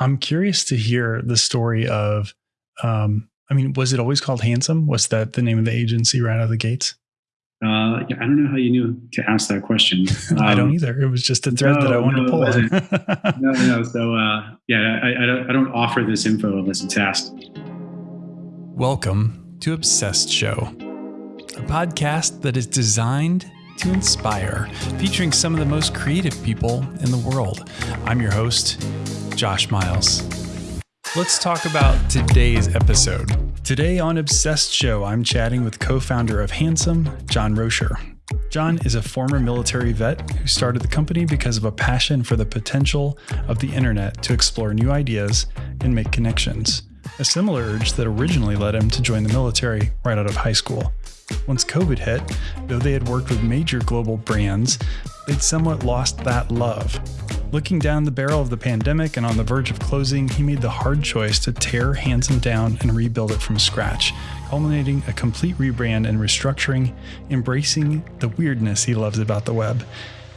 I'm curious to hear the story of. Um, I mean, was it always called Handsome? Was that the name of the agency right out of the gates? Uh, I don't know how you knew to ask that question. Um, I don't either. It was just a thread no, that I wanted no, to pull on. no, no. So, uh, yeah, I, I, don't, I don't offer this info unless it's asked. Welcome to Obsessed Show, a podcast that is designed to inspire, featuring some of the most creative people in the world. I'm your host, Josh Miles. Let's talk about today's episode. Today on Obsessed Show, I'm chatting with co founder of Handsome, John Rocher. John is a former military vet who started the company because of a passion for the potential of the internet to explore new ideas and make connections, a similar urge that originally led him to join the military right out of high school. Once COVID hit, though they had worked with major global brands, they'd somewhat lost that love. Looking down the barrel of the pandemic and on the verge of closing, he made the hard choice to tear Handsome down and rebuild it from scratch, culminating a complete rebrand and restructuring, embracing the weirdness he loves about the web.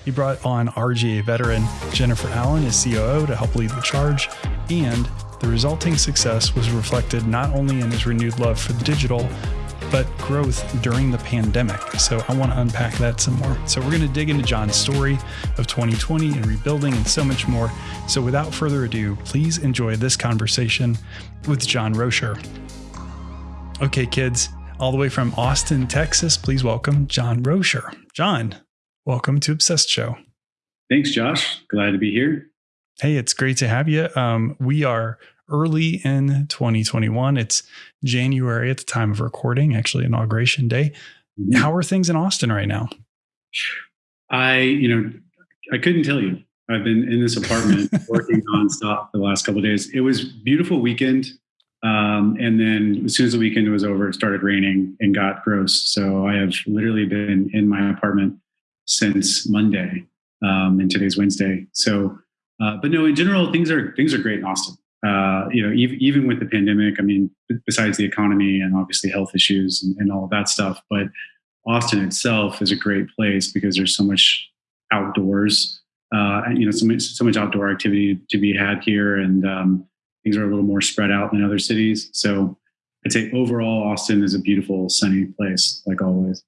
He brought on RGA veteran Jennifer Allen as COO to help lead the charge, and the resulting success was reflected not only in his renewed love for the digital, but growth during the pandemic. So I want to unpack that some more. So we're going to dig into John's story of 2020 and rebuilding and so much more. So without further ado, please enjoy this conversation with John Rocher. Okay, kids, all the way from Austin, Texas, please welcome John Rocher. John, welcome to Obsessed Show. Thanks, Josh. Glad to be here. Hey, it's great to have you. Um, we are early in 2021. It's January at the time of recording, actually inauguration day. Mm-hmm. How are things in Austin right now? I, you know, I couldn't tell you. I've been in this apartment working nonstop the last couple days. It was beautiful weekend. Um, and then as soon as the weekend was over, it started raining and got gross. So I have literally been in my apartment since Monday, um, and today's Wednesday. So, uh, but no, in general, things are things are great in Austin uh, you know, even, even with the pandemic, I mean, besides the economy and obviously health issues and, and all of that stuff, but Austin itself is a great place because there's so much outdoors, uh, you know, so much, so much outdoor activity to be had here, and um, things are a little more spread out than other cities. So I'd say overall, Austin is a beautiful, sunny place, like always.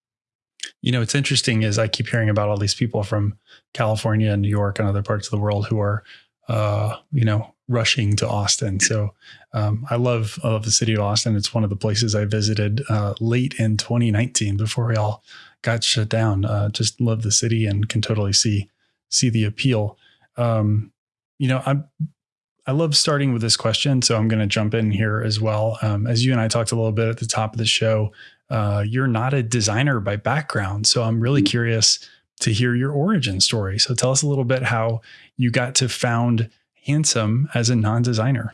You know, it's interesting is I keep hearing about all these people from California and New York and other parts of the world who are, uh, you know, rushing to Austin. So um, I love I love the city of Austin. It's one of the places I visited uh, late in 2019 before we all got shut down. Uh, just love the city and can totally see see the appeal. Um, you know, I I love starting with this question, so I'm going to jump in here as well. Um, as you and I talked a little bit at the top of the show, uh, you're not a designer by background, so I'm really mm-hmm. curious to hear your origin story. So tell us a little bit how you got to found handsome as a non-designer?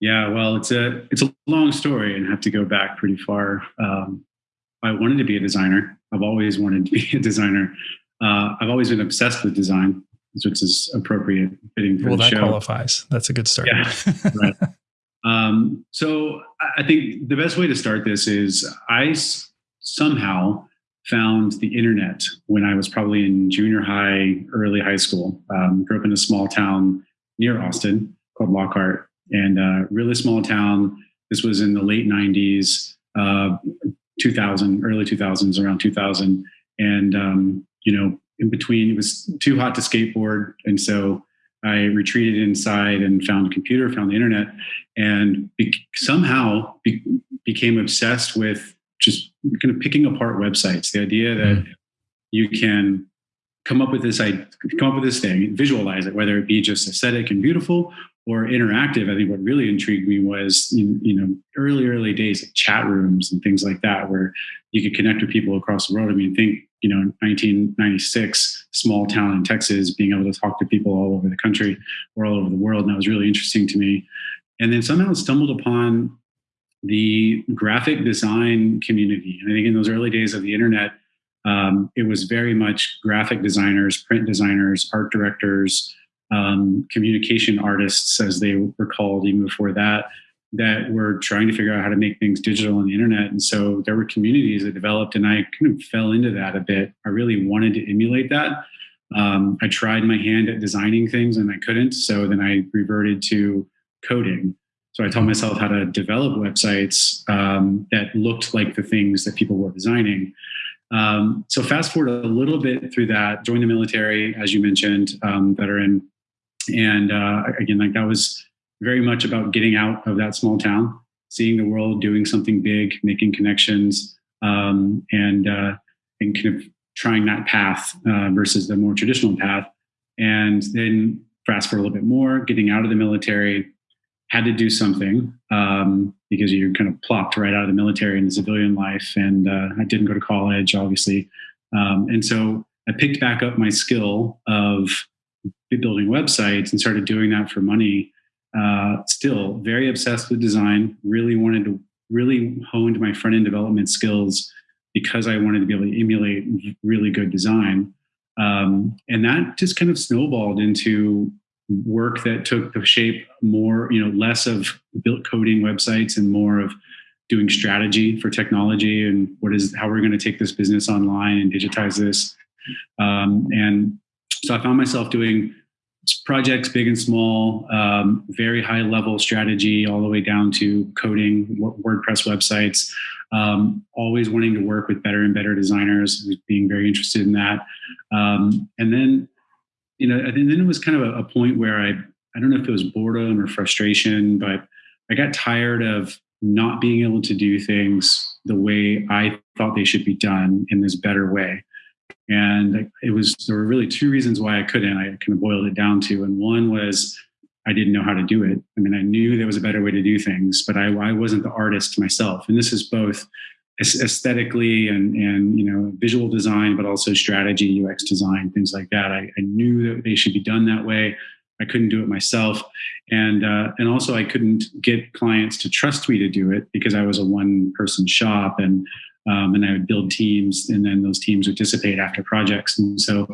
Yeah, well, it's a it's a long story and have to go back pretty far. Um, I wanted to be a designer. I've always wanted to be a designer. Uh, I've always been obsessed with design, which is appropriate fitting for well, the that show. qualifies. That's a good start. Yeah, right. Um, so I think the best way to start this is I somehow found the internet when I was probably in junior high, early high school. Um, grew up in a small town near Austin called Lockhart, and uh, really small town. This was in the late '90s, uh, 2000, early 2000s, around 2000, and um, you know, in between, it was too hot to skateboard, and so I retreated inside and found a computer, found the internet, and be- somehow be- became obsessed with just kind of picking apart websites. The idea that mm. you can come up with this I come up with this thing, visualize it, whether it be just aesthetic and beautiful or interactive. I think what really intrigued me was you, you know early early days of chat rooms and things like that, where you could connect with people across the world. I mean, think you know 1996, small town in Texas, being able to talk to people all over the country or all over the world, and that was really interesting to me. And then somehow stumbled upon the graphic design community. And I think in those early days of the internet, um, it was very much graphic designers, print designers, art directors, um, communication artists, as they were called even before that, that were trying to figure out how to make things digital on the internet. And so there were communities that developed, and I kind of fell into that a bit. I really wanted to emulate that. Um, I tried my hand at designing things and I couldn't. So then I reverted to coding. So I taught myself how to develop websites um, that looked like the things that people were designing. Um, so fast forward a little bit through that, joined the military, as you mentioned, um, veteran, and uh, again, like that was very much about getting out of that small town, seeing the world, doing something big, making connections, um, and uh, and kind of trying that path uh, versus the more traditional path. And then fast forward a little bit more, getting out of the military, had to do something um, because you're kind of plopped right out of the military in the civilian life. And uh, I didn't go to college, obviously. Um, and so I picked back up my skill of building websites and started doing that for money. Uh, still very obsessed with design, really wanted to really honed my front end development skills because I wanted to be able to emulate really good design. Um, and that just kind of snowballed into work that took the shape more, you know, less of built coding websites and more of doing strategy for technology and what is how we're going to take this business online and digitize this. Um, and so I found myself doing projects, big and small, um, very high level strategy, all the way down to coding WordPress websites. Um, always wanting to work with better and better designers, being very interested in that. Um, and then, you know, and then it was kind of a, a point where I, I don't know if it was boredom or frustration, but I got tired of not being able to do things the way I thought they should be done in this better way. And it was, there were really two reasons why I couldn't. I kind of boiled it down to, and one was I didn't know how to do it. I mean, I knew there was a better way to do things, but I, I wasn't the artist myself. And this is both aesthetically and, and, you know, visual design, but also strategy, UX design, things like that. I, I knew that they should be done that way. I couldn't do it myself, and uh, and also I couldn't get clients to trust me to do it because I was a one person shop, and um, and I would build teams, and then those teams would dissipate after projects. And so,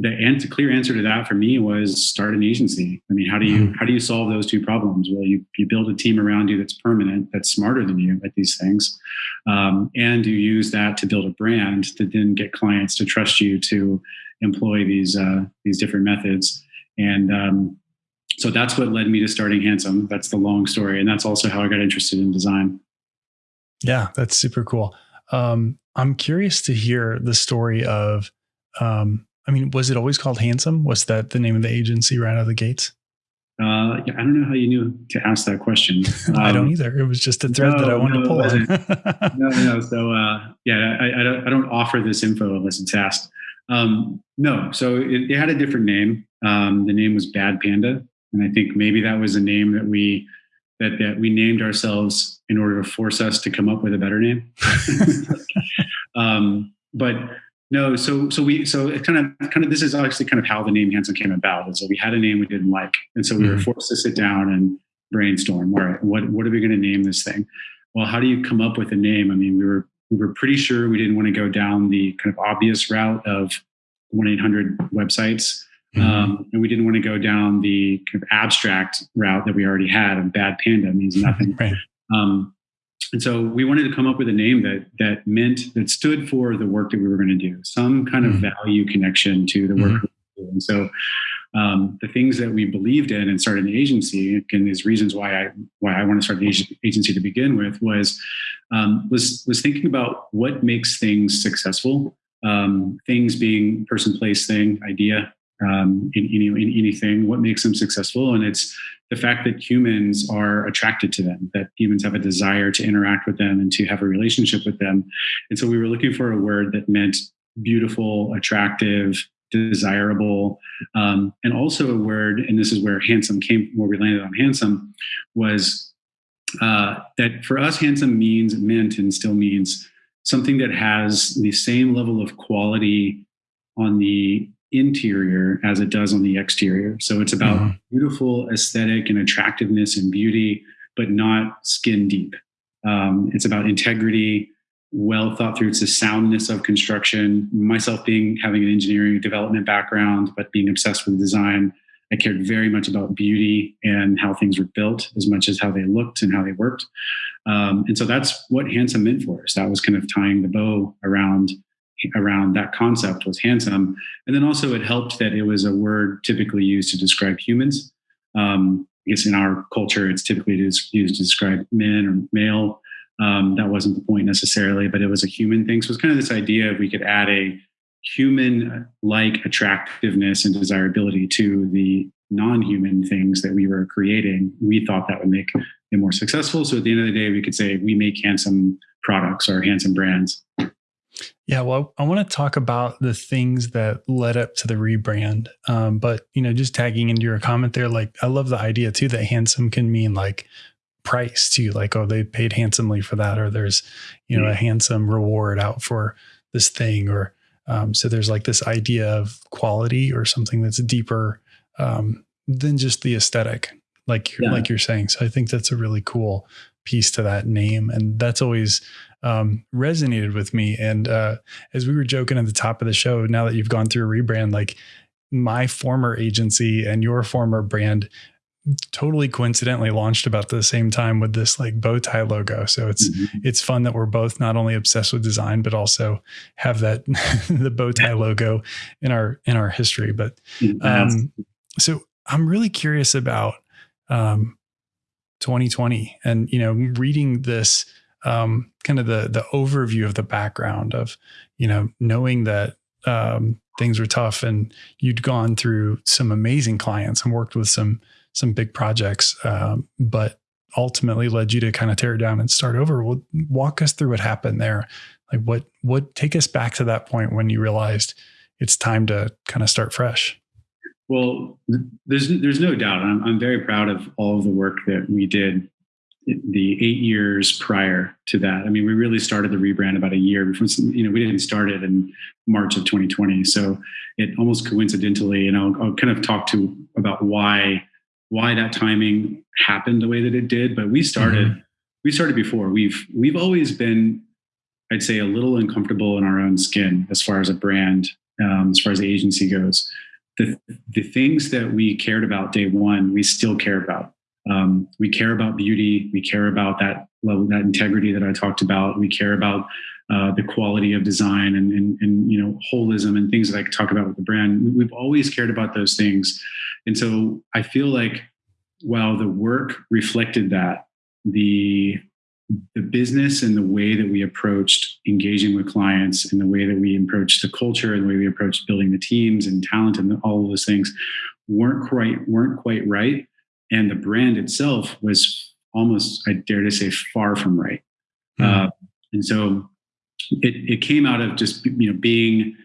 the answer, clear answer to that for me was start an agency. I mean, how do you mm-hmm. how do you solve those two problems? Well, you you build a team around you that's permanent, that's smarter than you at these things, um, and you use that to build a brand to then get clients to trust you to employ these uh, these different methods. And um, so that's what led me to starting Handsome. That's the long story, and that's also how I got interested in design. Yeah, that's super cool. Um, I'm curious to hear the story of, um, I mean, was it always called Handsome? Was that the name of the agency right out of the gates? Uh, yeah, I don't know how you knew to ask that question. Um, I don't um, either. It was just a thread no, that I wanted no, to pull no, no. So uh, yeah, I, I, don't, I, don't, offer this info unless it's asked. Um, no, so it, it, had a different name. Um, the name was Bad Panda, and I think maybe that was a name that we that, that we named ourselves in order to force us to come up with a better name. um, but no, so so we so it kind of kind of this is actually kind of how the name Handsome came about. And so we had a name we didn't like, and so we mm-hmm. were forced to sit down and brainstorm. All right, what what are we going to name this thing? Well, how do you come up with a name? I mean, we were we were pretty sure we didn't want to go down the kind of obvious route of one eight hundred websites. Mm-hmm. Um, and we didn't want to go down the kind of abstract route that we already had of bad panda means nothing. right. um, and so we wanted to come up with a name that that meant that stood for the work that we were going to do, some kind of mm-hmm. value connection to the work. Mm-hmm. And so um, the things that we believed in and started an agency, and these reasons why I why I want to start an agency to begin with was um, was was thinking about what makes things successful. Um, things being person, place, thing, idea, um, in, in, in, anything, what makes them successful. And it's the fact that humans are attracted to them, that humans have a desire to interact with them and to have a relationship with them. And so we were looking for a word that meant beautiful, attractive, desirable, um, and also a word, and this is where handsome came, where we landed on handsome, was uh, that for us, handsome means, meant, and still means something that has the same level of quality on the interior as it does on the exterior. So it's about mm-hmm. beautiful aesthetic and attractiveness and beauty, but not skin deep. Um, it's about integrity, well thought through. It's the soundness of construction. Myself being having an engineering development background, but being obsessed with design, I cared very much about beauty and how things were built as much as how they looked and how they worked. Um, and so that's what handsome meant for us. That was kind of tying the bow around around that concept was handsome. And then also it helped that it was a word typically used to describe humans. Um, I guess in our culture, it's typically used to describe men or male. Um, that wasn't the point necessarily, but it was a human thing. So it's kind of this idea of we could add a human like attractiveness and desirability to the non-human things that we were creating we thought that would make it more successful so at the end of the day we could say we make handsome products or handsome brands yeah well i want to talk about the things that led up to the rebrand um, but you know just tagging into your comment there like i love the idea too that handsome can mean like price too like oh they paid handsomely for that or there's you know a handsome reward out for this thing or um, so there's like this idea of quality or something that's deeper um, than just the aesthetic, like yeah. like you're saying. So I think that's a really cool piece to that name, and that's always um, resonated with me. And uh, as we were joking at the top of the show, now that you've gone through a rebrand, like my former agency and your former brand totally coincidentally launched about the same time with this like bow tie logo. So it's mm-hmm. it's fun that we're both not only obsessed with design but also have that the bow tie logo in our in our history. But um, so I'm really curious about um, 2020 and you know reading this um, kind of the the overview of the background of you know knowing that um, things were tough and you'd gone through some amazing clients and worked with some some big projects, um, but ultimately led you to kind of tear down and start over. Well, walk us through what happened there. Like what what take us back to that point when you realized it's time to kind of start fresh. Well, there's there's no doubt. I'm I'm very proud of all of the work that we did the eight years prior to that. I mean, we really started the rebrand about a year before, you know, we didn't start it in March of 2020. So it almost coincidentally, and I'll, I'll kind of talk to about why why that timing happened the way that it did, but we started mm-hmm. we started before. We've we've always been, I'd say, a little uncomfortable in our own skin as far as a brand, um, as far as the agency goes. The the things that we cared about day one, we still care about. Um, we care about beauty. We care about that level, that integrity that I talked about. We care about uh, the quality of design and, and, and, you know holism and things that I talk about with the brand. We've always cared about those things, and so I feel like while the work reflected that, the the business and the way that we approached engaging with clients and the way that we approached the culture and the way we approached building the teams and talent and all of those things weren't quite weren't quite right and the brand itself was almost i dare to say far from right mm-hmm. uh, and so it, it came out of just you know being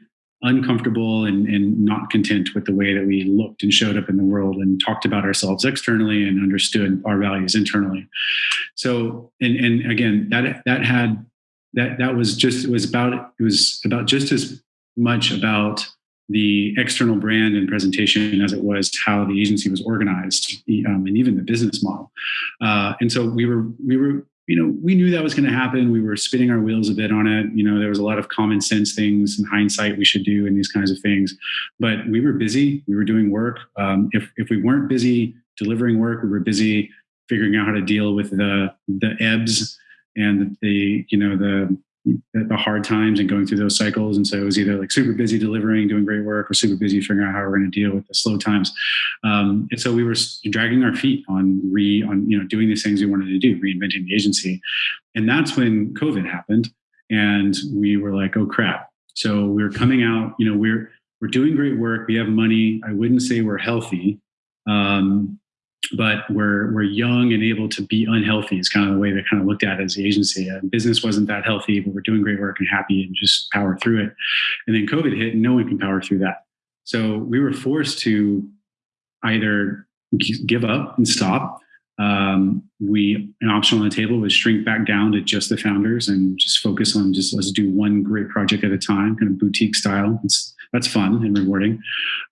uncomfortable and, and not content with the way that we looked and showed up in the world and talked about ourselves externally and understood our values internally. So and and again that that had that that was just it was about it was about just as much about the external brand and presentation as it was how the agency was organized um, and even the business model. Uh, and so we were we were you know, we knew that was going to happen. We were spinning our wheels a bit on it. You know, there was a lot of common sense things and hindsight we should do and these kinds of things. But we were busy. We were doing work. Um, if if we weren't busy delivering work, we were busy figuring out how to deal with the the ebbs and the you know the the hard times and going through those cycles. And so it was either like super busy delivering, doing great work, or super busy figuring out how we're going to deal with the slow times. Um, and so we were dragging our feet on re on you know doing these things we wanted to do, reinventing the agency. And that's when COVID happened, and we were like, oh crap. So we're coming out. You know, we're we're doing great work. We have money. I wouldn't say we're healthy. Um, but we're we're young and able to be unhealthy. is kind of the way they kind of looked at it as the agency. Uh, business wasn't that healthy, but we're doing great work and happy and just power through it. And then COVID hit, and no one can power through that. So we were forced to either give up and stop. Um, we an option on the table was shrink back down to just the founders and just focus on just let's do one great project at a time, kind of boutique style. It's, that's fun and rewarding.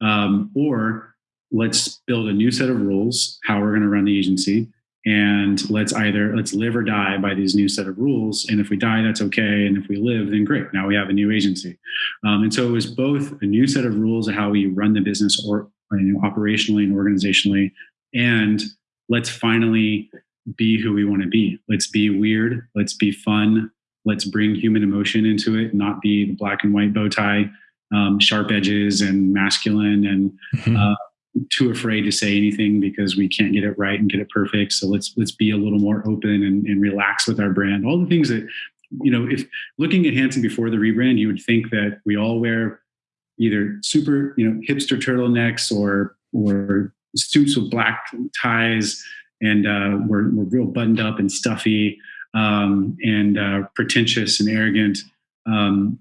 Um, or let's build a new set of rules how we're going to run the agency and let's either let's live or die by these new set of rules and if we die that's okay and if we live then great now we have a new agency um, and so it was both a new set of rules of how we run the business or you know, operationally and organizationally and let's finally be who we want to be let's be weird let's be fun let's bring human emotion into it, not be the black and white bow tie, um, sharp edges, and masculine, and mm-hmm. uh, too afraid to say anything because we can't get it right and get it perfect. So let's let's be a little more open and, and relax with our brand. All the things that you know, if looking at Handsome before the rebrand, you would think that we all wear either super, you know, hipster turtlenecks or or suits with black ties, and uh, we're we're real buttoned up and stuffy um, and uh, pretentious and arrogant. Um,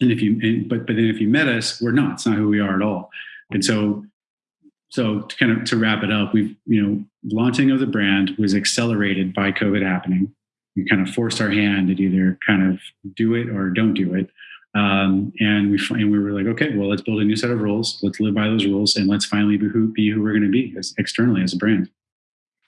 and if you, and, but but then if you met us, we're not. It's not who we are at all. And so, so to kind of to wrap it up, we've you know launching of the brand was accelerated by COVID happening. We kind of forced our hand to either kind of do it or don't do it. Um, and we and we were like, okay, well, let's build a new set of rules. Let's live by those rules, and let's finally be who, be who we're going to be as externally as a brand.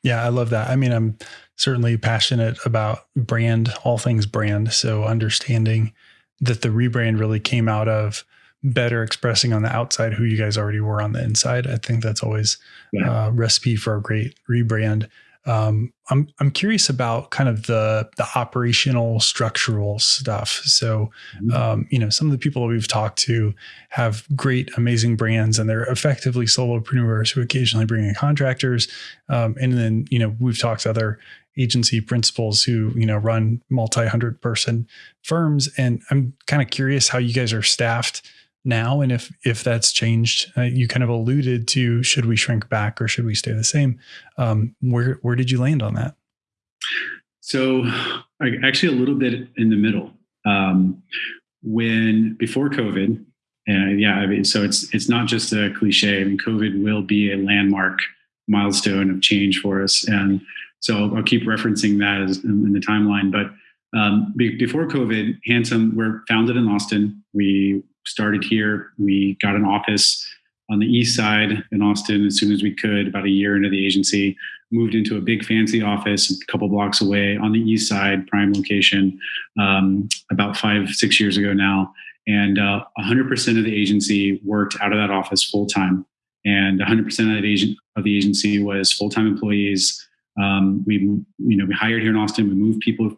Yeah, I love that. I mean, I'm certainly passionate about brand, all things brand. So understanding that the rebrand really came out of better expressing on the outside who you guys already were on the inside. I think that's always yeah. a recipe for a great rebrand. Um, I'm I'm curious about kind of the the operational structural stuff. So, mm-hmm. um, you know, some of the people that we've talked to have great, amazing brands, and they're effectively solopreneurs who occasionally bring in contractors. Um, and then, you know, we've talked to other agency principals who you know run multi hundred person firms, and I'm kind of curious how you guys are staffed now and if if that's changed uh, you kind of alluded to should we shrink back or should we stay the same? Um, where where did you land on that? So actually a little bit in the middle. Um, when before covid and yeah I mean, so it's it's not just a cliche. I mean covid will be a landmark milestone of change for us. And so i'll, I'll keep referencing that as in, the timeline. But um, be, before covid handsome we're founded in austin. We started here. We got an office on the east side in Austin as soon as we could, about a year into the agency. Moved into a big fancy office a couple blocks away on the east side, prime location, um, about five, six years ago now. And uh, 100% of the agency worked out of that office full time. And 100% of the, agent, of the agency was full time employees. Um, we, you know, we hired here in Austin. We moved people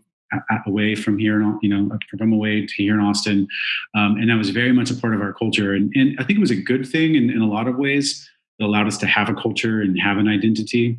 away from here, you know, from away to here in Austin. Um, and that was very much a part of our culture. And, and I think it was a good thing in, in a lot of ways. It allowed us to have a culture and have an identity,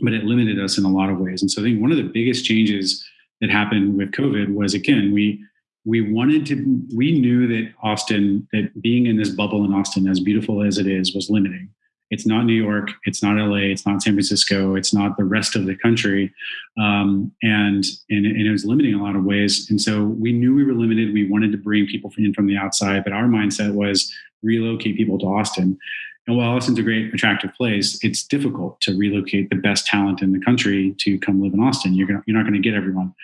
but it limited us in a lot of ways. And so I think one of the biggest changes that happened with COVID was again, we we wanted to we knew that Austin, that being in this bubble in Austin, as beautiful as it is, was limiting. It's not New York. It's not LA. It's not San Francisco. It's not the rest of the country, um, and, and and it was limiting in a lot of ways. And so we knew we were limited. We wanted to bring people in from the outside, but our mindset was relocate people to Austin. And while Austin's a great, attractive place, it's difficult to relocate the best talent in the country to come live in Austin. You're gonna, you're not going to get everyone.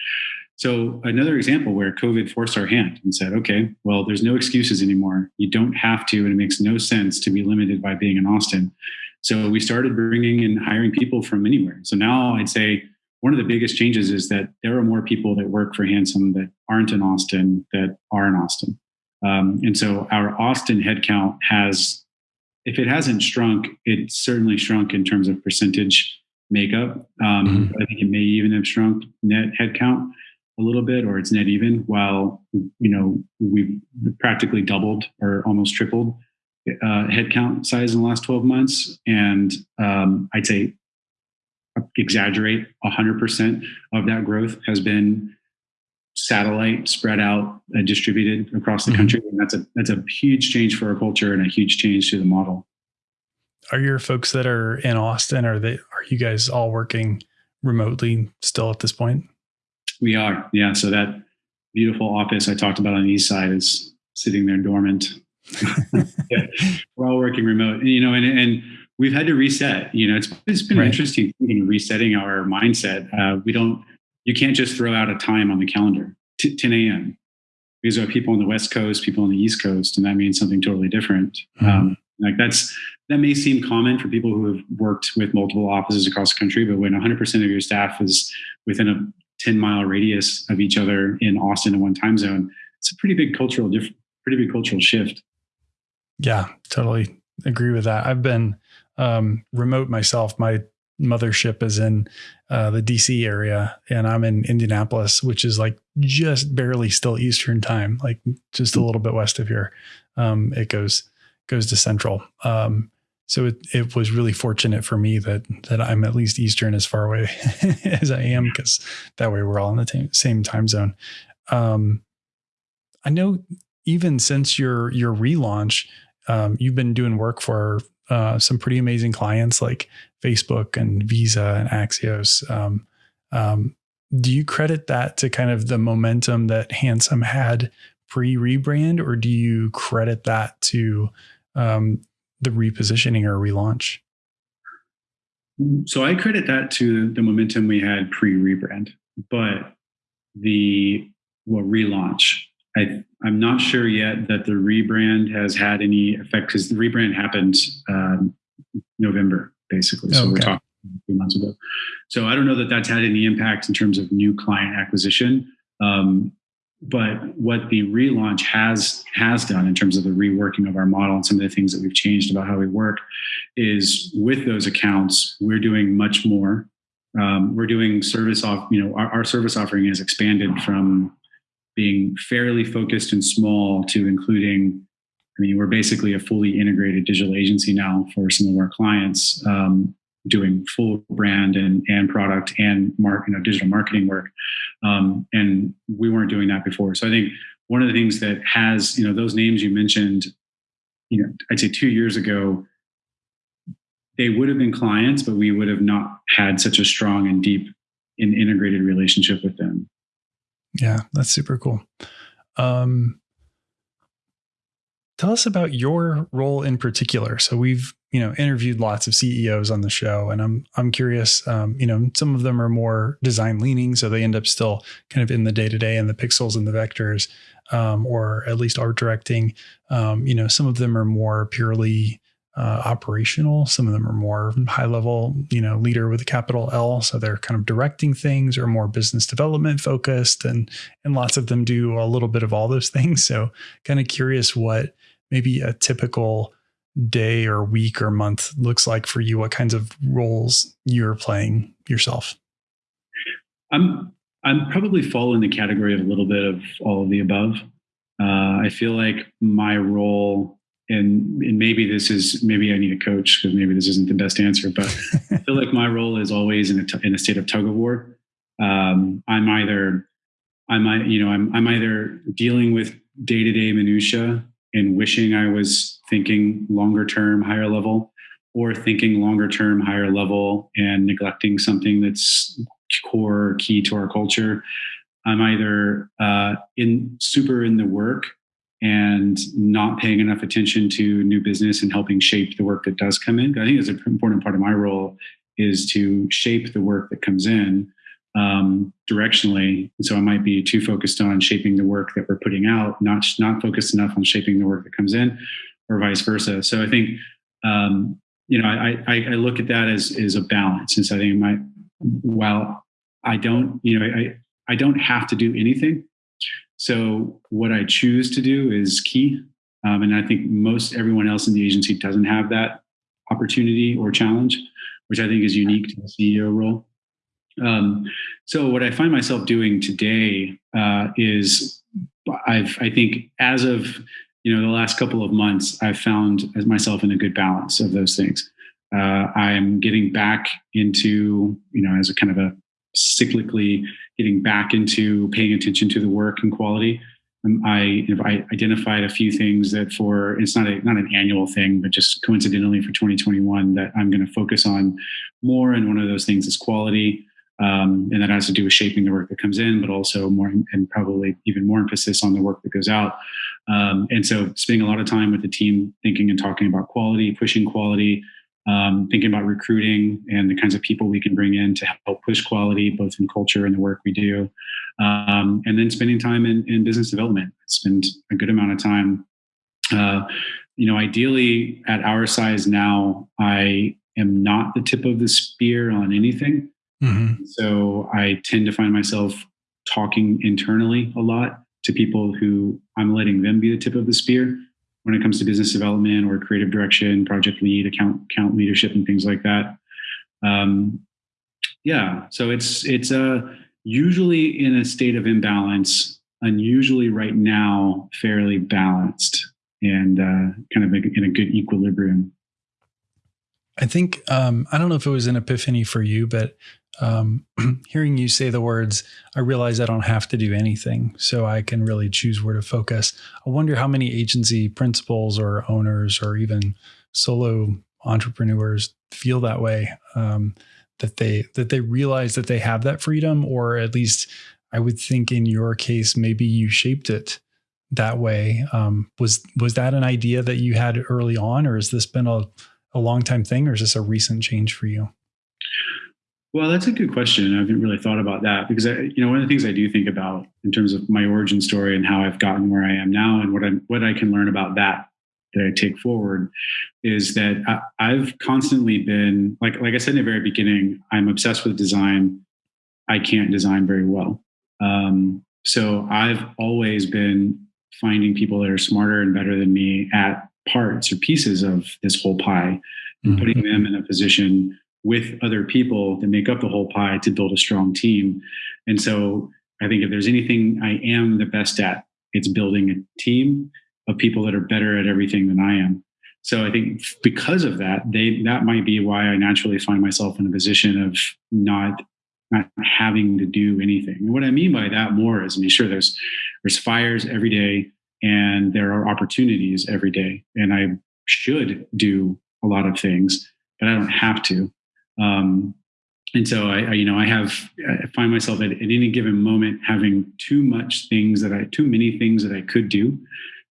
So another example where COVID forced our hand and said, okay, well, there's no excuses anymore. You don't have to, and it makes no sense to be limited by being in Austin. So we started bringing and hiring people from anywhere. So now I'd say one of the biggest changes is that there are more people that work for Handsome that aren't in Austin that are in Austin. Um, and so our Austin headcount has, if it hasn't shrunk, it's certainly shrunk in terms of percentage makeup. Um, mm-hmm. I think it may even have shrunk net headcount a little bit or it's net even while you know we've practically doubled or almost tripled uh, headcount size in the last 12 months. And um, i'd say exaggerate 100% of that growth has been satellite spread out and distributed across the mm-hmm. country. And that's a that's a huge change for our culture and a huge change to the model. Are your folks that are in austin are they are you guys all working remotely still at this point we are, yeah. So that beautiful office I talked about on the east side is sitting there dormant. yeah, we're all working remote, and, you know, and and we've had to reset. You know, it's it's been right. interesting thinking resetting our mindset. Uh, we don't, you can't just throw out a time on the calendar, t- 10 a.m. Because there are people on the West Coast, people on the East Coast, and that means something totally different. Mm-hmm. Um, like that's that may seem common for people who have worked with multiple offices across the country, but when 100% of your staff is within a 10 mile radius of each other in Austin in one time zone, it's a pretty big cultural diff- pretty big cultural shift. Yeah, totally agree with that. I've been um, remote myself. My mothership is in uh, the DC area, and I'm in Indianapolis, which is like just barely still Eastern time, like just a little bit west of here. Um, it goes goes to Central. Um, so it, it was really fortunate for me that that I'm at least Eastern as far away as I am, because that way we're all in the t- same time zone. Um, I know even since your your relaunch, um, you've been doing work for uh, some pretty amazing clients like Facebook and Visa and Axios. Um, um, do you credit that to kind of the momentum that Handsome had pre rebrand, or do you credit that to um, the repositioning or relaunch? So I credit that to the momentum we had pre rebrand, but the well relaunch. I I'm not sure yet that the rebrand has had any effect because the rebrand happened um, November basically. So okay. we're talking a few months ago. So I don't know that that's had any impact in terms of new client acquisition. Um, but what the relaunch has has done in terms of the reworking of our model and some of the things that we've changed about how we work is with those accounts we're doing much more. Um, we're doing service off you know our, our service offering has expanded from being fairly focused and small to including I mean, we're basically a fully integrated digital agency now for some of our clients, um, doing full brand and, and product and mark, you know, digital marketing work. Um, and we weren't doing that before. So I think one of the things that has, you know, those names you mentioned, you know, I'd say two years ago, they would have been clients, but we would have not had such a strong and deep and integrated relationship with them. Yeah, that's super cool. Um, tell us about your role in particular. So we've you know interviewed lots of CEOs on the show, and I'm I'm curious. Um, you know, some of them are more design leaning, so they end up still kind of in the day to day and the pixels and the vectors, um, or at least art directing. Um, you know, some of them are more purely uh, operational. Some of them are more high level, you know, leader with a capital L. So they're kind of directing things or more business development focused, and and lots of them do a little bit of all those things. So kind of curious what maybe a typical day or week or month looks like for you. What kinds of roles you're playing yourself? I'm I'm probably fall in the category of a little bit of all of the above. Uh, I feel like my role and and maybe this is maybe I need a coach because maybe this isn't the best answer, but I feel like my role is always in a t- in a state of tug of war. Um, I'm either I'm you know I'm I'm either dealing with day to day minutia and wishing I was thinking longer term, higher level, or thinking longer term, higher level and neglecting something that's core key to our culture. I'm either uh, in super in the work and not paying enough attention to new business and helping shape the work that does come in. I think it's an important part of my role is to shape the work that comes in um, directionally. so I might be too focused on shaping the work that we're putting out, not not focused enough on shaping the work that comes in, or vice versa. So I think um, you know I, I, I look at that as as a balance. Since I think my while I don't you know I I don't have to do anything. So what I choose to do is key. Um, and I think most everyone else in the agency doesn't have that opportunity or challenge, which I think is unique to the CEO role. Um, so what I find myself doing today uh, is I've I think as of you know the last couple of months I've found myself in a good balance of those things. Uh, I'm getting back into you know as a kind of a cyclically getting back into paying attention to the work and quality. Um, I, I identified a few things that for it's not a not an annual thing, but just coincidentally for 2021 that I'm going to focus on more. And one of those things is quality, um, and that has to do with shaping the work that comes in, but also more and probably even more emphasis on the work that goes out. Um, and so, spending a lot of time with the team, thinking and talking about quality, pushing quality, um, thinking about recruiting and the kinds of people we can bring in to help push quality, both in culture and the work we do. Um, and then spending time in, in business development. Spend a good amount of time. Uh, you know, ideally at our size now, I am not the tip of the spear on anything. Mm-hmm. So I tend to find myself talking internally a lot to people who I'm letting them be the tip of the spear when it comes to business development or creative direction, project lead, account account leadership, and things like that. um, yeah, so it's it's a uh, usually in a state of imbalance, unusually right now fairly balanced and uh, kind of in a good equilibrium. I think um, I don't know if it was an epiphany for you, but um, hearing you say the words, I realize I don't have to do anything, so I can really choose where to focus. I wonder how many agency principals or owners or even solo entrepreneurs feel that way. Um, that they that they realize that they have that freedom, or at least I would think in your case, maybe you shaped it that way. Um, was was that an idea that you had early on, or has this been a a long time thing, or is this a recent change for you? Well, that's a good question. I haven't really thought about that because I, you know one of the things I do think about in terms of my origin story and how I've gotten where I am now and what I what I can learn about that that I take forward is that I, have constantly been like like I said in the very beginning, I'm obsessed with design. I can't design very well, um, so I've always been finding people that are smarter and better than me at parts or pieces of this whole pie and mm-hmm. putting them in a position with other people that make up the whole pie to build a strong team. And so I think if there's anything I am the best at, it's building a team of people that are better at everything than I am. So I think because of that, they that might be why I naturally find myself in a position of not not having to do anything. And what I mean by that more is, I mean, sure, there's there's fires every day, and there are opportunities every day, and I should do a lot of things, but I don't have to. Um, and so I, I, you know, I have I find myself at, at any given moment having too much things that I too many things that I could do.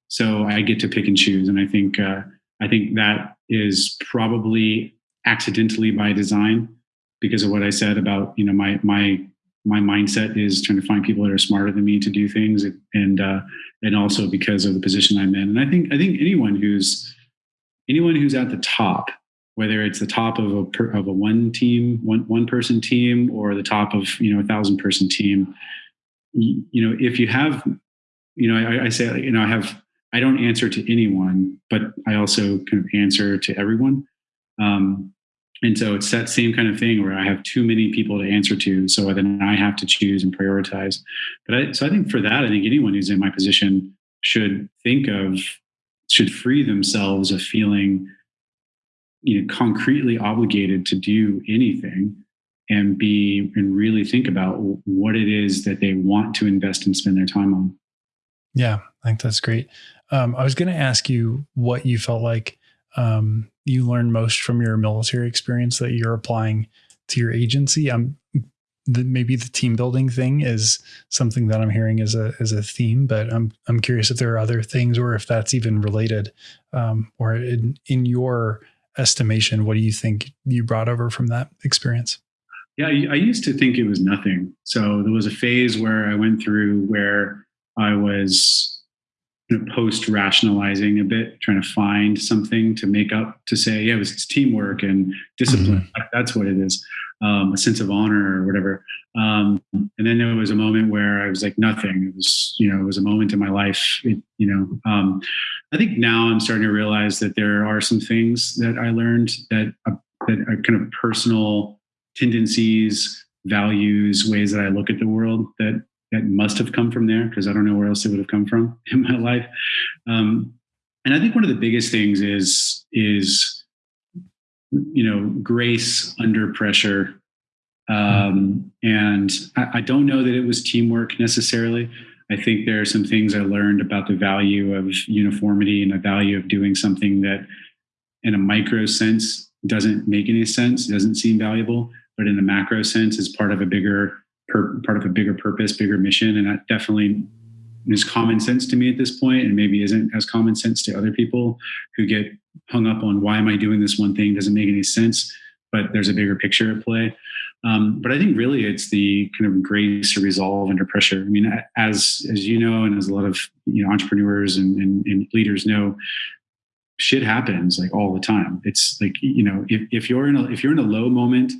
So I get to pick and choose, and I think uh, I think that is probably accidentally by design because of what I said about you know my my my mindset is trying to find people that are smarter than me to do things, and uh, and also because of the position I'm in. And I think I think anyone who's anyone who's at the top whether it's the top of a per, of a one team one one person team or the top of you know a thousand person team you, you know if you have you know I, I, say you know i have i don't answer to anyone but i also kind of answer to everyone. Um, and so it's that same kind of thing where i have too many people to answer to so then i have to choose and prioritize. But I, so i think for that i think anyone who's in my position should think of should free themselves of feeling you know concretely obligated to do anything and be and really think about what it is that they want to invest and spend their time on. Yeah i think that's great. Um, i was going to ask you what you felt like um, you learned most from your military experience that you're applying to your agency. Um, the, maybe the team building thing is something that i'm hearing as a as a theme but i'm i'm curious if there are other things or if that's even related um, or in, in your estimation, what do you think you brought over from that experience? Yeah, I used to think it was nothing. So there was a phase where I went through where I was post rationalizing a bit, trying to find something to make up to say, yeah, it was teamwork and discipline. Mm-hmm. That's what it is, um, a sense of honor or whatever. Um, and then there was a moment where I was like, nothing. It was, you know, it was a moment in my life. It, you know, um, I think now I'm starting to realize that there are some things that I learned that uh, that are kind of personal tendencies, values, ways that I look at the world that that must have come from there because I don't know where else it would have come from in my life. Um, and I think one of the biggest things is is you know grace under pressure. Um, and I, I don't know that it was teamwork necessarily. I think there are some things I learned about the value of uniformity and the value of doing something that, in a micro sense, doesn't make any sense, doesn't seem valuable, but in a macro sense is part of a bigger part of a bigger purpose, bigger mission, and that definitely is common sense to me at this point, and maybe isn't as common sense to other people who get hung up on why am I doing this one thing doesn't make any sense, but there's a bigger picture at play. Um, but I think really it's the kind of grace to resolve under pressure. I mean, as as you know, and as a lot of you know entrepreneurs and, and, and leaders know, shit happens like all the time. It's like you know, if, if you're in a if you're in a low moment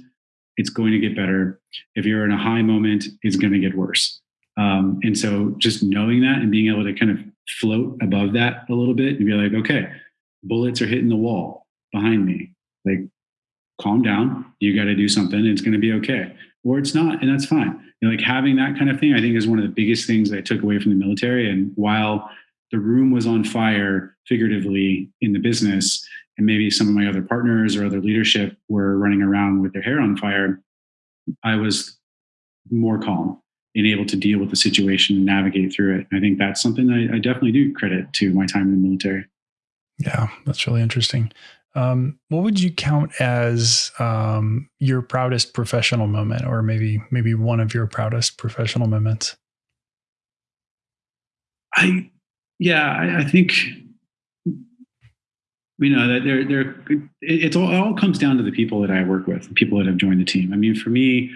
it's going to get better. If you're in a high moment, it's going to get worse. Um, and so just knowing that and being able to kind of float above that a little bit and be like, okay, bullets are hitting the wall behind me. Like, calm down. You got to do something. It's going to be okay. Or it's not, and that's fine. Like having that kind of thing, I think is one of the biggest things that I took away from the military. And while the room was on fire figuratively in the business, and maybe some of my other partners or other leadership were running around with their hair on fire, I was more calm and able to deal with the situation and navigate through it. I think that's something I, I definitely do credit to my time in the military. Yeah, that's really interesting. Um, what would you count as um, your proudest professional moment, or maybe maybe one of your proudest professional moments? I, yeah, I, I think you know that they're they're it's all it all comes down to the people that I work with, the people that have joined the team. I mean, for me,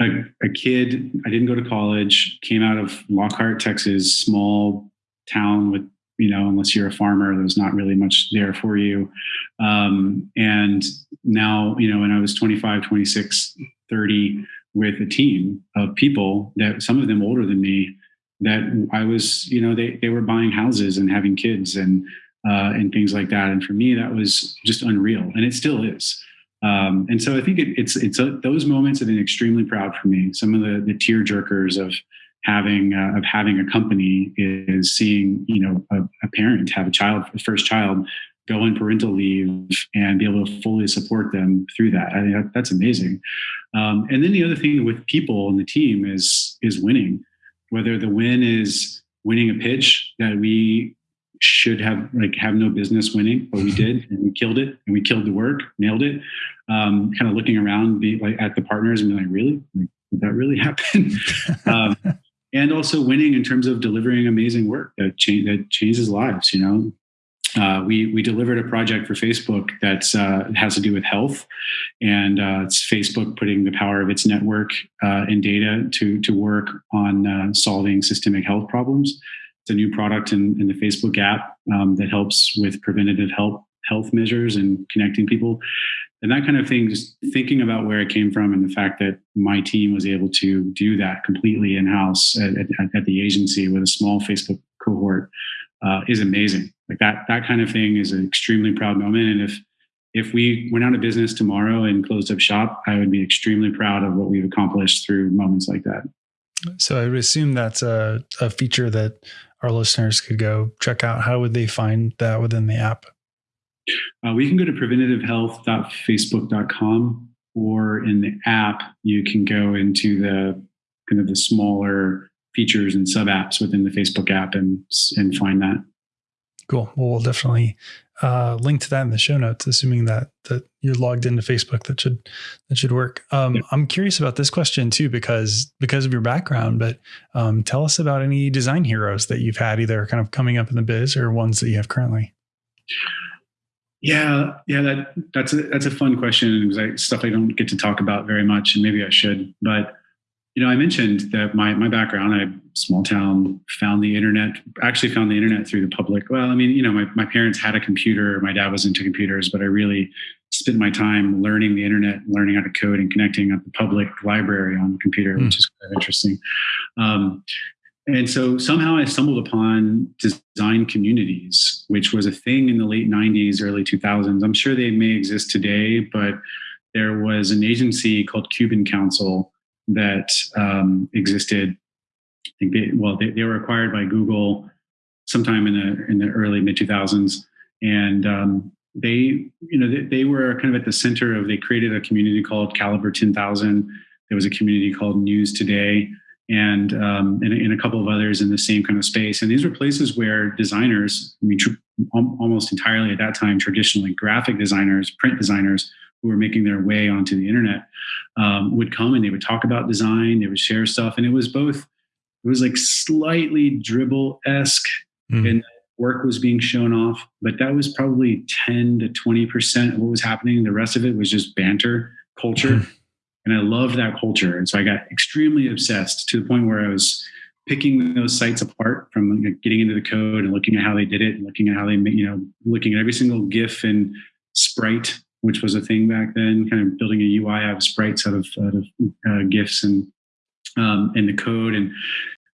a, a kid, I didn't go to college, came out of Lockhart, Texas, small town with you know, unless you're a farmer, there's not really much there for you. Um, and now, you know, when I was 25, 26, 30, with a team of people that some of them older than me, that I was, you know, they, they were buying houses and having kids and, uh, and things like that. And for me, that was just unreal. And it still is. Um, and so I think it, it's, it's a, those moments have been extremely proud for me. Some of the, the tear jerkers of, having uh, of having a company is seeing you know a, a parent have a child a first child go on parental leave and be able to fully support them through that. I think that, that's amazing. Um, and then the other thing with people and the team is is winning. Whether the win is winning a pitch that we should have like have no business winning, but we did and we killed it and we killed the work, nailed it. Um, kind of looking around, be like at the partners and be like, really, like, did that really happen? um, and also winning in terms of delivering amazing work that, cha- that changes lives. You know, uh, we we delivered a project for Facebook that uh, has to do with health, and uh, it's Facebook putting the power of its network uh, and data to to work on uh, solving systemic health problems. It's a new product in, in the Facebook app um, that helps with preventative health health measures and connecting people. And that kind of thing just thinking about where it came from and the fact that my team was able to do that completely in-house at, at, at the agency with a small facebook cohort uh, is amazing. Like that that kind of thing is an extremely proud moment. And if if we went out of business tomorrow and closed up shop i would be extremely proud of what we've accomplished through moments like that so i would assume that's a, a feature that our listeners could go check out how would they find that within the app uh, we can go to preventativehealth.facebook.com or in the app, you can go into the kind of the smaller features and sub apps within the Facebook app and, and find that. Cool. Well, we'll definitely uh, link to that in the show notes, assuming that that you're logged into Facebook. That should that should work. Um, yeah. I'm curious about this question too, because because of your background. But um, tell us about any design heroes that you've had, either kind of coming up in the biz or ones that you have currently. Yeah, yeah, that that's a that's a fun question because stuff I don't get to talk about very much, and maybe I should. But you know, I mentioned that my my background, I small town, found the internet. Actually, found the internet through the public. Well, I mean, you know, my my parents had a computer. My dad was into computers, but I really spent my time learning the internet, learning how to code, and connecting at the public library on the computer, mm. which is kind of interesting. Um, and so somehow I stumbled upon design communities, which was a thing in the late 90s, early 2000s. I'm sure they may exist today, but there was an agency called Cuban Council that um, existed. I think they, well, they, they, were acquired by Google sometime in the in the early mid 2000s, and um, they, you know, they, they were kind of at the center of. They created a community called Kaliber 10,000. There was a community called News Today and, um, and, and a couple of others in the same kind of space. And these were places where designers, I mean, tr- almost entirely at that time, traditionally graphic designers, print designers who were making their way onto the internet, um, would come and they would talk about design, they would share stuff, and it was both. It was like slightly Dribbble esque, mm. and work was being shown off, but that was probably ten to twenty percent of what was happening. The rest of it was just banter culture. Mm and I loved that culture. And so I got extremely obsessed to the point where I was picking those sites apart from getting into the code and looking at how they did it and looking at how they, you know, looking at every single GIF and sprite, which was a thing back then, kind of building a UI out of sprites out of, out of uh, GIFs and, um, and the code. And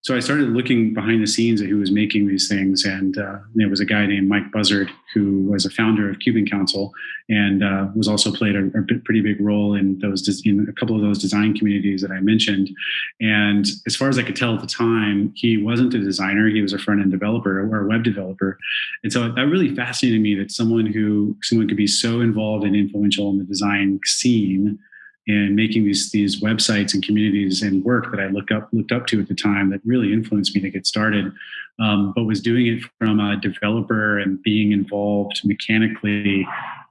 so I started looking behind the scenes at who was making these things, and uh, there was a guy named Mike Buzzard who was a founder of Cuban Council and uh, was also played a, a, pretty big role in those in a couple of those design communities that I mentioned. And as far as I could tell at the time, he wasn't a designer; he was a front end developer or a web developer. And so that really fascinated me that someone who someone could be so involved and influential in the design scene and making these these websites and communities and work that I look up looked up to at the time that really influenced me to get started. Um, but was doing it from a developer and being involved mechanically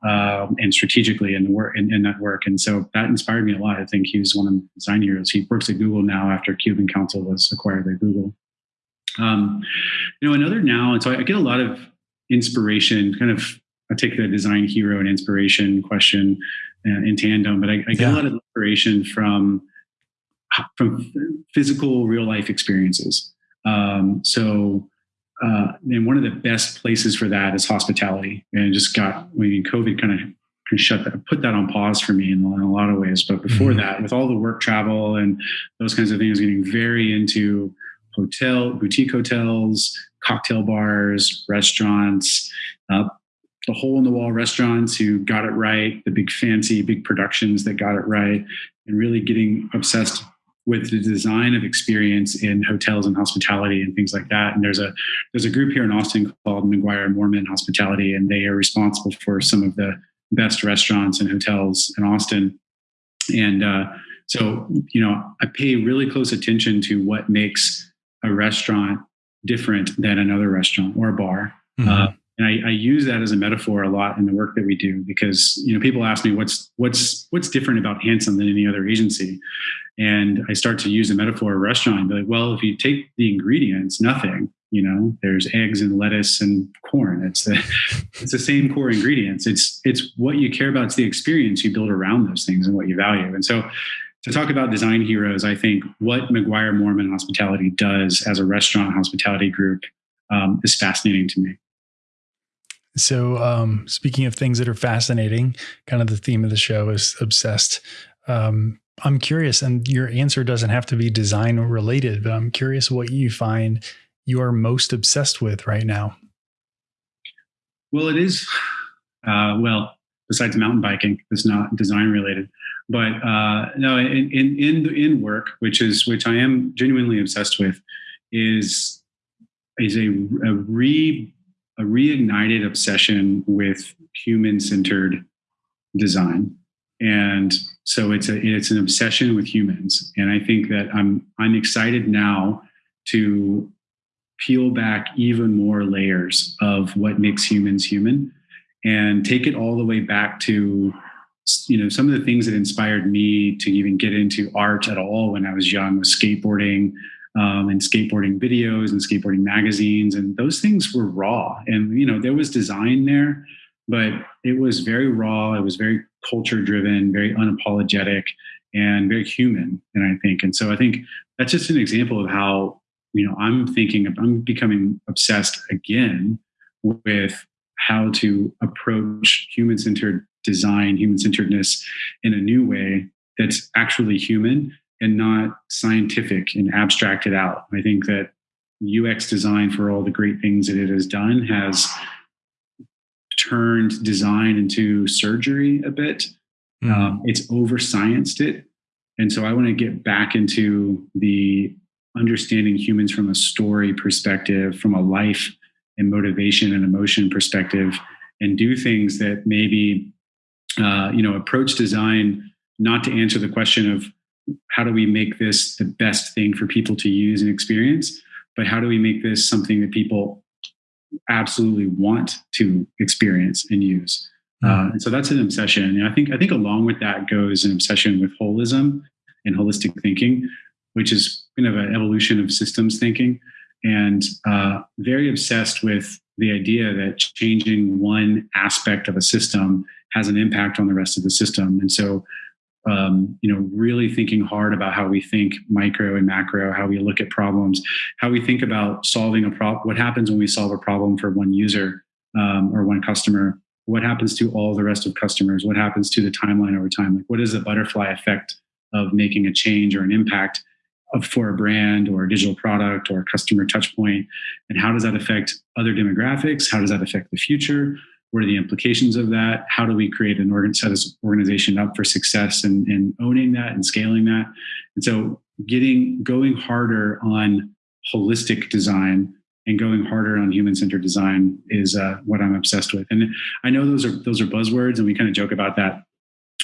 um, and strategically in the work in, in, that work. And so that inspired me a lot. I think he was one of the design heroes. He works at Google now after Cuban Council was acquired by Google. Um, you know, another now, and so I get a lot of inspiration, kind of I take the design hero and inspiration question uh, in tandem, but I, I get yeah. a lot of inspiration from from physical real life experiences. Um, so, uh, and one of the best places for that is hospitality. And just got, I mean, COVID kind of shut that, put that on pause for me in, in a lot of ways. But before mm-hmm. that, with all the work travel and those kinds of things, getting very into hotel, boutique hotels, cocktail bars, restaurants, uh, the hole in the wall restaurants who got it right, the big fancy, big productions that got it right, and really getting obsessed with the design of experience in hotels and hospitality and things like that. And there's a there's a group here in Austin called McGuire Moorman Hospitality, and they are responsible for some of the best restaurants and hotels in Austin. And uh, so, you know, I pay really close attention to what makes a restaurant different than another restaurant or a bar. Mm-hmm. Uh, and I, I, use that as a metaphor a lot in the work that we do because you know people ask me what's what's what's different about Handsome than any other agency, and I start to use the metaphor of a restaurant like, well, if you take the ingredients, nothing. You know, there's eggs and lettuce and corn. It's the it's the same core ingredients. It's it's what you care about. It's the experience you build around those things and what you value. And so to talk about design heroes, I think what McGuire Moorman Hospitality does as a restaurant hospitality group um, is fascinating to me. So, um, speaking of things that are fascinating, kind of the theme of the show is obsessed. Um, I'm curious, and your answer doesn't have to be design related, but I'm curious what you find you are most obsessed with right now. Well, it is, uh, well, besides mountain biking, it's not design related. But uh, no, in, in in work, which is which I am genuinely obsessed with, is is a, a re a reignited obsession with human centered design. And so it's a it's an obsession with humans. And I think that I'm I'm excited now to peel back even more layers of what makes humans human and take it all the way back to you know some of the things that inspired me to even get into art at all when I was young was skateboarding, um, and skateboarding videos and skateboarding magazines, and those things were raw. And you know, there was design there, but it was very raw. It was very culture driven, very unapologetic, and very human. And I think, and so I think that's just an example of how you know I'm thinking. Of, I'm becoming obsessed again with how to approach human centered design, human centeredness in a new way that's actually human and not scientific and abstracted out. I think that UX design, for all the great things that it has done, has turned design into surgery a bit. Mm. Um, it's over scienced it. And so I want to get back into the understanding humans from a story perspective, from a life and motivation and emotion perspective, and do things that maybe, uh, you know, approach design not to answer the question of how do we make this the best thing for people to use and experience? But how do we make this something that people absolutely want to experience and use? Mm. uh, and so that's an obsession. And i think i think along with that goes an obsession with holism and holistic thinking which is kind of an evolution of systems thinking. And uh, very obsessed with the idea that changing one aspect of a system has an impact on the rest of the system. And so um, you know, really thinking hard about how we think micro and macro, how we look at problems, how we think about solving a problem. What happens when we solve a problem for one user um, or one customer? What happens to all the rest of customers? What happens to the timeline over time? Like, what is the butterfly effect of making a change or an impact? for a brand or a digital product or a customer touch point and how does that affect other demographics how does that affect the future what are the implications of that how do we create an organ set organization up for success and, and owning that and scaling that and so getting going harder on holistic design and going harder on human-centered design is uh, what I'm obsessed with. And I know those are those are buzzwords, and we kind of joke about that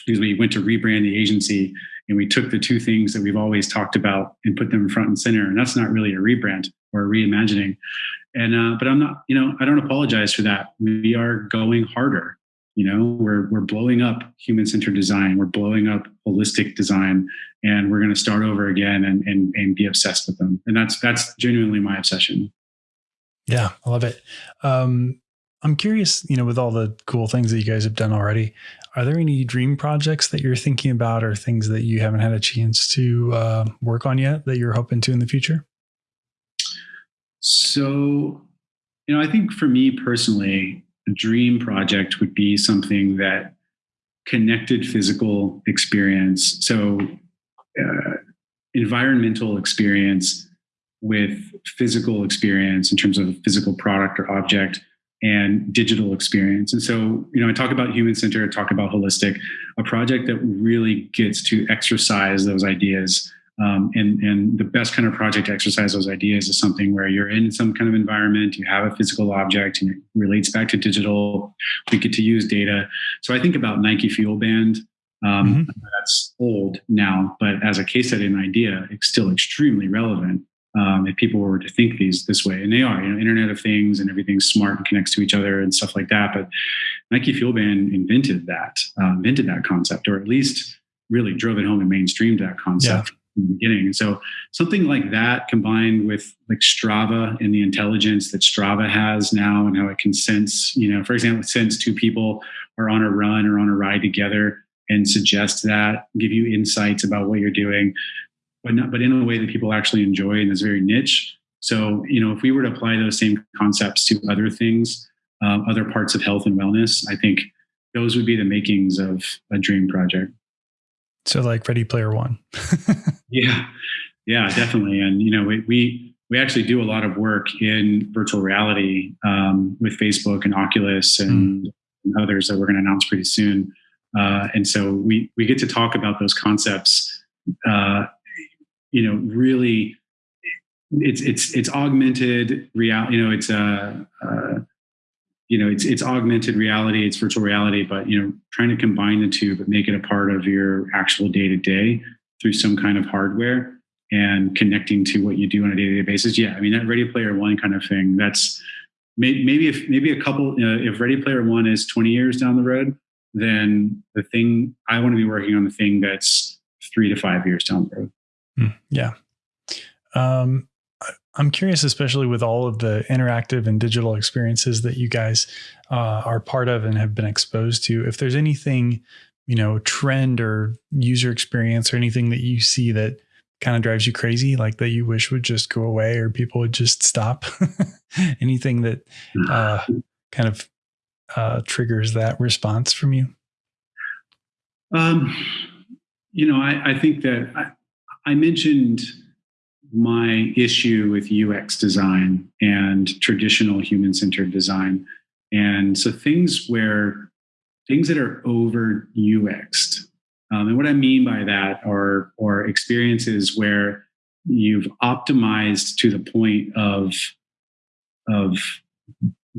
because we went to rebrand the agency and we took the two things that we've always talked about and put them front and center. And that's not really a rebrand or a reimagining. And uh, but I'm not, you know, I don't apologize for that. We are going harder. You know, we're we're blowing up human-centered design. We're blowing up holistic design, and we're going to start over again and and and be obsessed with them. And that's that's genuinely my obsession. Yeah, I love it. Um, I'm curious, you know, with all the cool things that you guys have done already, are there any dream projects that you're thinking about or things that you haven't had a chance to uh, work on yet that you're hoping to in the future? So, you know, I think for me personally, a dream project would be something that connected physical experience. So, uh, environmental experience with physical experience in terms of physical product or object and digital experience. And so, you know, I talk about human centered, I talk about holistic, a project that really gets to exercise those ideas. Um, and, and the best kind of project to exercise those ideas is something where you're in some kind of environment, you have a physical object and it relates back to digital. We get to use data. So I think about Nike Fuel Band. Um, mm-hmm. That's old now, but as a case study and idea, it's still extremely relevant um, if people were to think these this way, and they are, you know, Internet of Things and everything's smart and connects to each other and stuff like that. But Nike Fuel Band invented that, uh, invented that concept, or at least really drove it home and mainstreamed that concept yeah. In the beginning. And so something like that combined with like Strava and the intelligence that Strava has now and how it can sense, you know, for example, sense two people are on a run or on a ride together and suggest that, give you insights about what you're doing but not, but in a way that people actually enjoy and is very niche. So, you know, if we were to apply those same concepts to other things, uh, other parts of health and wellness, I think those would be the makings of a dream project. So, like Ready Player One. yeah, yeah, definitely. And you know, we we we actually do a lot of work in virtual reality um, with Facebook and Oculus and, mm. and others that we're going to announce pretty soon. Uh, and so we we get to talk about those concepts uh, you know really it's it's it's augmented reality you know it's a uh, uh, you know it's it's augmented reality it's virtual reality but you know trying to combine the two but make it a part of your actual day to day through some kind of hardware and connecting to what you do on a day to day basis yeah i mean that ready player one kind of thing that's maybe if maybe a couple if ready player one is 20 years down the road then the thing i want to be working on the thing that's three to five years down the road Hmm, yeah. Um, I'm curious, especially with all of the interactive and digital experiences that you guys uh, are part of and have been exposed to, if there's anything, you know, trend or user experience or anything that you see that kind of drives you crazy, like that you wish would just go away or people would just stop, anything that uh, kind of uh, triggers that response from you? Um, you know, I, I think that I, I mentioned my issue with UX design and traditional human centered design. And so things where things that are over UXed. Um, and what I mean by that are, are experiences where you've optimized to the point of, of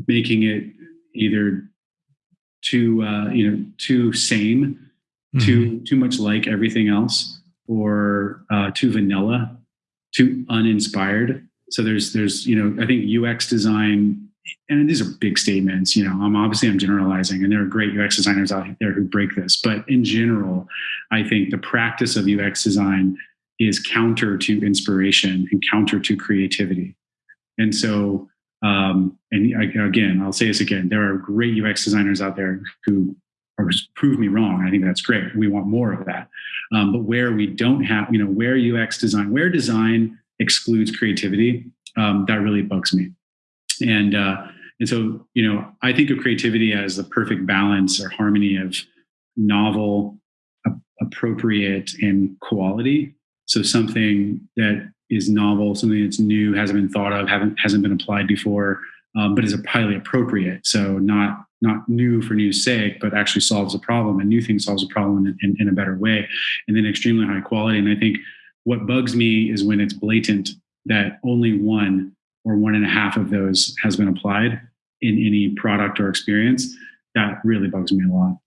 making it either too, uh, you know, too same, mm-hmm. too, too much like everything else or uh, too vanilla, too uninspired. So there's there's you know I think UX design, and these are big statements. You know, I'm obviously I'm generalizing, and there are great UX designers out there who break this. But in general, I think the practice of UX design is counter to inspiration and counter to creativity. And so, um, and again, I'll say this again: there are great UX designers out there who or prove me wrong. I think that's great. We want more of that. Um, but where we don't have, you know, where UX design, where design excludes creativity, um, that really bugs me. And uh, and so, you know, I think of creativity as the perfect balance or harmony of novel, appropriate, and quality. So something that is novel, something that's new, hasn't been thought of, haven't hasn't been applied before, um, but is highly appropriate. So not not new for new's sake, but actually solves a problem. A new thing solves a problem in, in, in a better way, and then extremely high quality. And I think what bugs me is when it's blatant that only one or one and a half of those has been applied in any product or experience. That really bugs me a lot.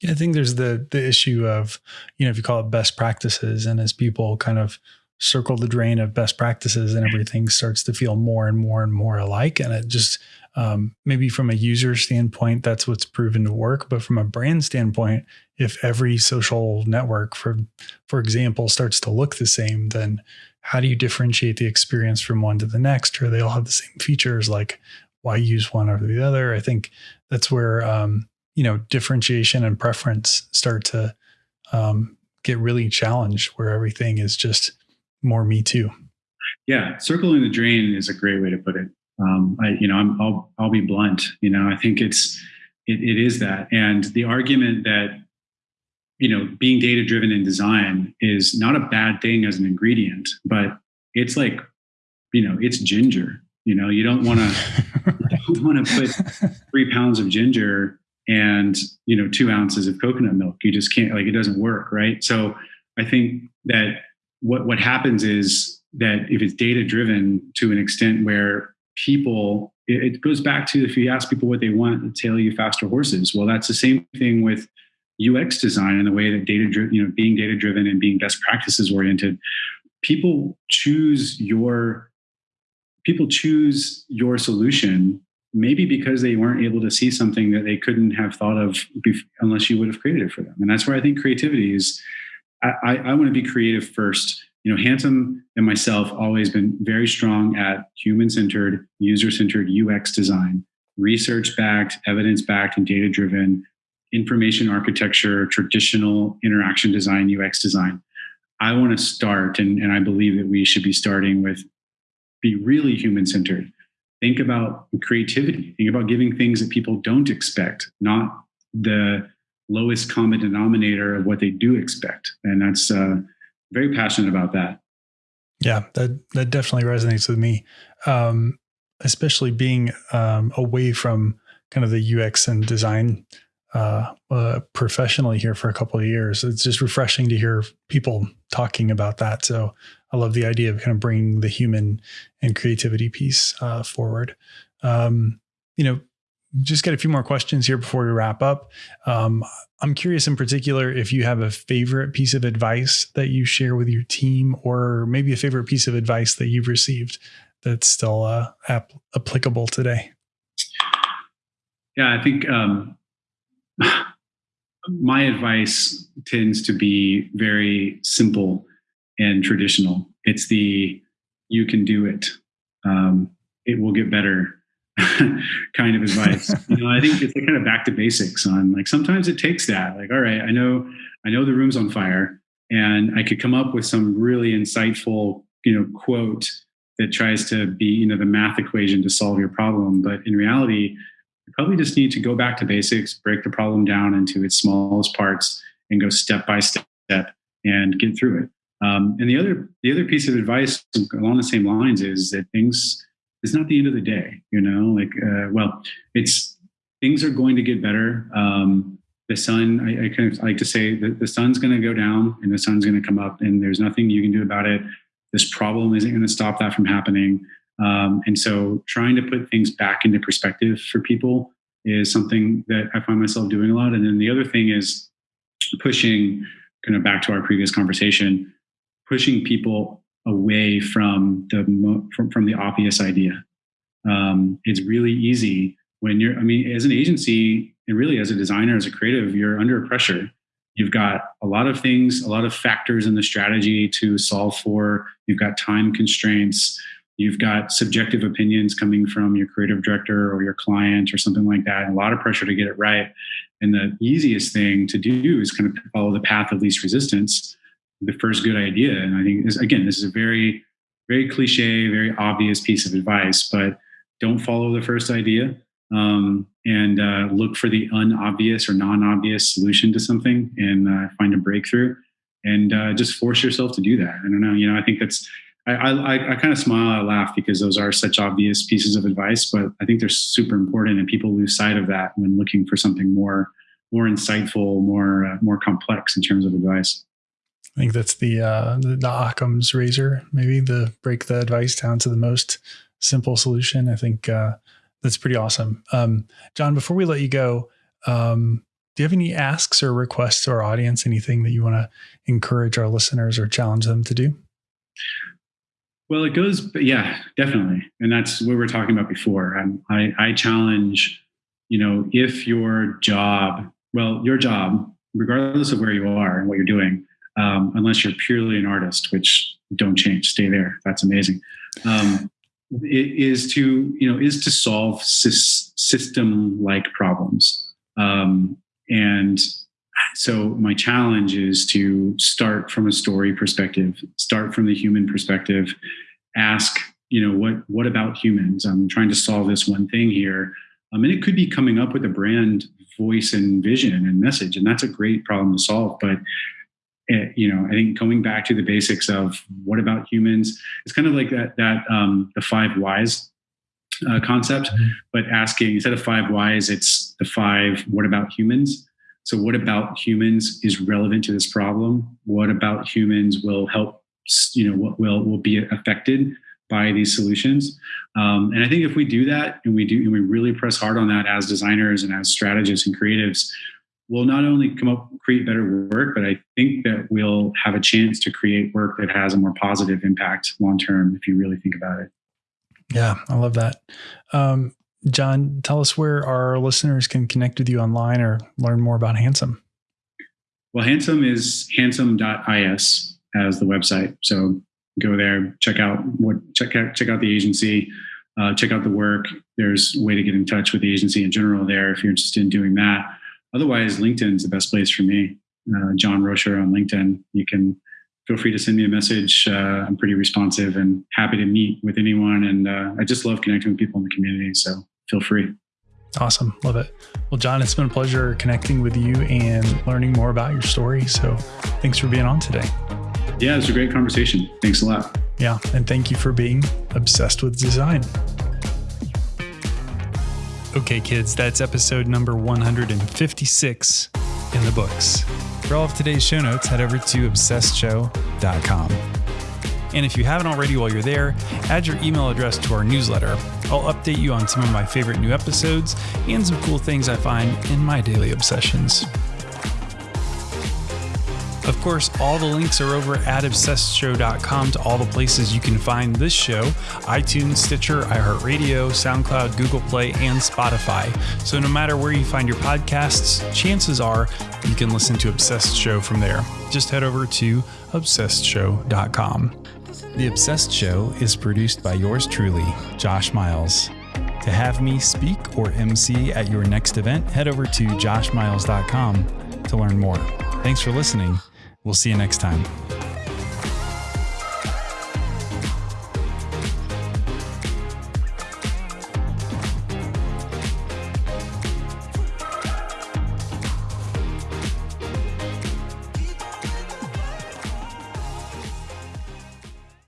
Yeah, I think there's the the issue of, you know, if you call it best practices, and as people kind of circle the drain of best practices and everything starts to feel more and more and more alike. And it just um, maybe from a user standpoint, that's what's proven to work. But from a brand standpoint, if every social network, for for example, starts to look the same, then how do you differentiate the experience from one to the next? Or they all have the same features. Like, why use one over the other? I think that's where um, you know differentiation and preference start to um, get really challenged where everything is just more me too. Yeah circling the drain is a great way to put it. Um, I, you know i will I'll be blunt you know i think it's it, it is that. And the argument that you know being data driven in design is not a bad thing as an ingredient but it's like you know it's ginger you know you don't want to want to put three pounds of ginger and you know two ounces of coconut milk. You just can't like it doesn't work right? So i think that what what happens is that if it's data driven to an extent where people it, it goes back to if you ask people what they want they tell you faster horses well that's the same thing with ux design and the way that data driven you know being data driven and being best practices oriented people choose your people choose your solution maybe because they weren't able to see something that they couldn't have thought of unless you would have created it for them. And that's where I think creativity is. I, I, want to be creative first. You know, Handsome and myself always been very strong at human-centered, user-centered UX design, research-backed, evidence-backed, and data-driven information architecture, traditional interaction design, UX design. I want to start, and, and I believe that we should be starting with be really human-centered think about creativity think about giving things that people don't expect not the lowest common denominator of what they do expect. And that's uh, very passionate about that. Yeah that that definitely resonates with me. Um, especially being um, away from kind of the ux and design uh, uh, professionally here for a couple of years it's just refreshing to hear people talking about that. So I love the idea of kind of bringing the human and creativity piece uh, forward. Um, you know, just got a few more questions here before we wrap up. Um, I'm curious in particular if you have a favorite piece of advice that you share with your team, or maybe a favorite piece of advice that you've received that's still uh, ap- applicable today. Yeah, I think um, my advice tends to be very simple and traditional. It's the you can do it. Um, it will get better kind of advice. you know, I think it's kind of back to basics on like sometimes it takes that. Like, all right, I know I know the room's on fire, and I could come up with some really insightful, you know, quote that tries to be, you know, the math equation to solve your problem. But in reality, you probably just need to go back to basics, break the problem down into its smallest parts, and go step by step and get through it. Um, and the other the other piece of advice along the same lines is that things it's not the end of the day. You know, like uh, well, it's things are going to get better. Um, the sun, I, I, kind of like to say that the sun's going to go down and the sun's going to come up, and there's nothing you can do about it. This problem isn't going to stop that from happening. Um, and so, trying to put things back into perspective for people is something that I find myself doing a lot. And then the other thing is pushing, kind of back to our previous conversation, pushing people away from the from, from the obvious idea. Um, it's really easy when you're. I mean, as an agency and really as a designer, as a creative, you're under pressure. You've got a lot of things, a lot of factors in the strategy to solve for. You've got time constraints. You've got subjective opinions coming from your creative director or your client or something like that. a lot of pressure to get it right. And the easiest thing to do is kind of follow the path of least resistance the first good idea. And I think this, again, this is a very, very cliche, very obvious piece of advice, but don't follow the first idea um, and uh, look for the unobvious or non-obvious solution to something and uh, find a breakthrough. and uh, just force yourself to do that. I don't know. You know, I think that's I, I, I kind of smile, I laugh because those are such obvious pieces of advice, but I think they're super important, and people lose sight of that when looking for something more, more insightful, more, uh, more complex in terms of advice. I think that's the uh, the, the Occam's razor, maybe the break the advice down to the most simple solution. I think uh, that's pretty awesome. Um, John, before we let you go, um, do you have any asks or requests to our audience? Anything that you want to encourage our listeners or challenge them to do? Well, it goes, yeah, definitely, and that's what we were talking about before. I'm, I, I challenge, you know, if your job, well, your job, regardless of where you are and what you're doing, um, unless you're purely an artist, which don't change, stay there. That's amazing. Um, is to you know is to solve system like problems um, and so my challenge is to start from a story perspective start from the human perspective ask you know what what about humans i'm trying to solve this one thing here um, and it could be coming up with a brand voice and vision and message and that's a great problem to solve but it, you know i think going back to the basics of what about humans it's kind of like that that um, the five whys uh, concept mm-hmm. but asking instead of five whys it's the five what about humans so, what about humans is relevant to this problem? What about humans will help? You know, what will will be affected by these solutions? Um, and I think if we do that and we do and we really press hard on that as designers and as strategists and creatives, we'll not only come up create better work, but I think that we'll have a chance to create work that has a more positive impact long term. If you really think about it. Yeah, I love that. Um, John, tell us where our listeners can connect with you online or learn more about Handsome. Well, Handsome is handsome.is as the website. So go there, check out what check out check out the agency, uh, check out the work. There's a way to get in touch with the agency in general there if you're interested in doing that. Otherwise, LinkedIn's the best place for me. Uh, John Rocher on LinkedIn. You can feel free to send me a message. Uh, I'm pretty responsive and happy to meet with anyone. And uh, I just love connecting with people in the community. So feel free. Awesome. Love it. Well, John, it's been a pleasure connecting with you and learning more about your story. So thanks for being on today. Yeah, it was a great conversation. Thanks a lot. Yeah. And thank you for being obsessed with design. Okay, kids, that's episode number 156 in the books. For all of today's show notes, head over to obsessedshow.com. And if you haven't already while you're there, add your email address to our newsletter. I'll update you on some of my favorite new episodes and some cool things I find in my daily obsessions. Of course, all the links are over at obsessedshow.com to all the places you can find this show iTunes, Stitcher, iHeartRadio, SoundCloud, Google Play, and Spotify. So no matter where you find your podcasts, chances are you can listen to Obsessed Show from there. Just head over to obsessedshow.com. The Obsessed Show is produced by yours truly, Josh Miles. To have me speak or MC at your next event, head over to joshmiles.com to learn more. Thanks for listening. We'll see you next time.